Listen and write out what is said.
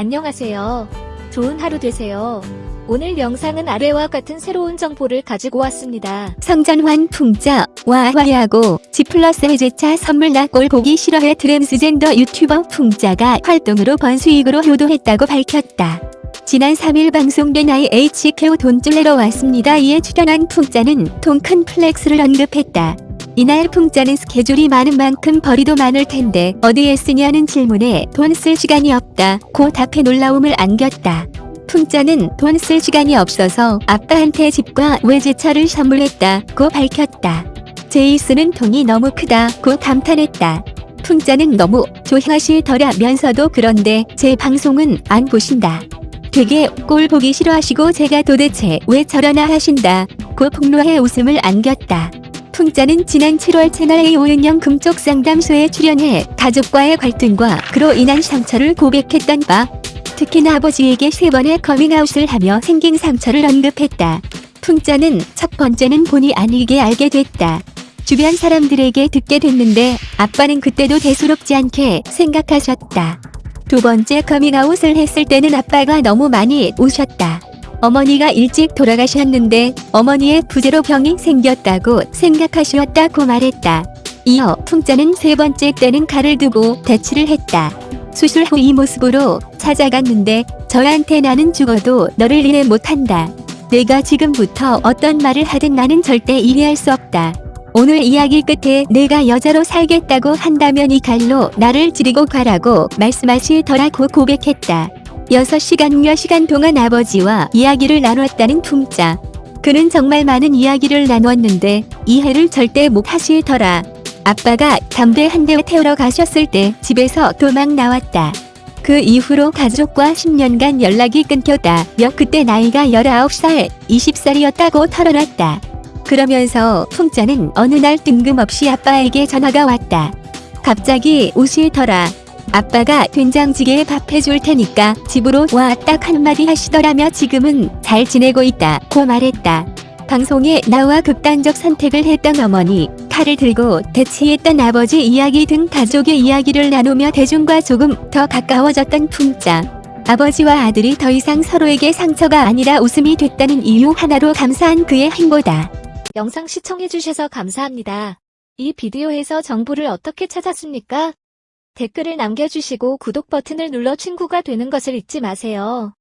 안녕하세요. 좋은 하루 되세요. 오늘 영상은 아래와 같은 새로운 정보를 가지고 왔습니다. 성전환 풍자와 화해하고 G 클래스 외제차 선물 나 꼴 보기 싫어해 트랜스젠더 유튜버 풍자가 활동으로 번 수익으로 효도했다고 밝혔다. 지난 3일 방송된 IHQ 돈쭐 내러 왔습니다. 이에 출연한 풍자는 통큰 flex를 언급했다. 이날 풍자는 스케줄이 많은 만큼 벌이도 많을 텐데 어디에 쓰냐는 질문에 돈 쓸 시간이 없다. 고 답해 놀라움을 안겼다. 풍자는 돈 쓸 시간이 없어서 아빠한테 집과 외제차를 선물했다 고 밝혔다. 제이스는 돈이 너무 크다 고 감탄했다. 풍자는 너무 좋아하시더라면서도 그런데 제 방송은 안 보신다. 되게 꼴 보기 싫어하시고 제가 도대체 왜 저러나 하신다 고 폭로해 웃음을 안겼다. 풍자는 지난 7월 채널A 오은영 금쪽 상담소에 출연해 가족과의 갈등과 그로 인한 상처를 고백했던 바 특히나 아버지에게 세 번의 커밍아웃을 하며 생긴 상처를 언급했다. 풍자는 첫 번째는 본의 아니게 알게 됐다. 주변 사람들에게 듣게 됐는데 아빠는 그때도 대수롭지 않게 생각하셨다. 두 번째 커밍아웃을 했을 때는 아빠가 너무 많이 우셨다. 어머니가 일찍 돌아가셨는데 어머니의 부재로 병이 생겼다고 생각하셨다고 말했다. 이어 풍자는 세 번째 때는 칼을 두고 대치를 했다. 수술 후 이 모습으로 찾아갔는데 저한테 나는 죽어도 너를 이해 못한다. 내가 지금부터 어떤 말을 하든 나는 절대 이해할 수 없다. 오늘 이야기 끝에 내가 여자로 살겠다고 한다면 이 칼로 나를 찌르고 가라고 말씀하시더라고 고백했다. 6시간여 시간 동안 아버지와 이야기를 나눴다는 풍자. 그는 정말 많은 이야기를 나눴는데 이해를 절대 못 하시더라. 아빠가 담배 한 대 태우러 가셨을 때 집에서 도망 나왔다. 그 이후로 가족과 10년간 연락이 끊겼다며 그때 나이가 19살, 20살이었다고 털어놨다. 그러면서 풍자는 어느 날 뜬금없이 아빠에게 전화가 왔다. 갑자기 우시더라. 아빠가 된장찌개에 밥 해줄 테니까 집으로 와 딱 한마디 하시더라며 지금은 잘 지내고 있다 고 말했다. 방송에 나와 극단적 선택을 했던 어머니, 칼을 들고 대치했던 아버지 이야기 등 가족의 이야기를 나누며 대중과 조금 더 가까워졌던 풍자. 아버지와 아들이 더 이상 서로에게 상처가 아니라 웃음이 됐다는 이유 하나로 감사한 그의 행보다. 영상 시청해주셔서 감사합니다. 이 비디오에서 정보를 어떻게 찾았습니까? 댓글을 남겨주시고 구독 버튼을 눌러 친구가 되는 것을 잊지 마세요.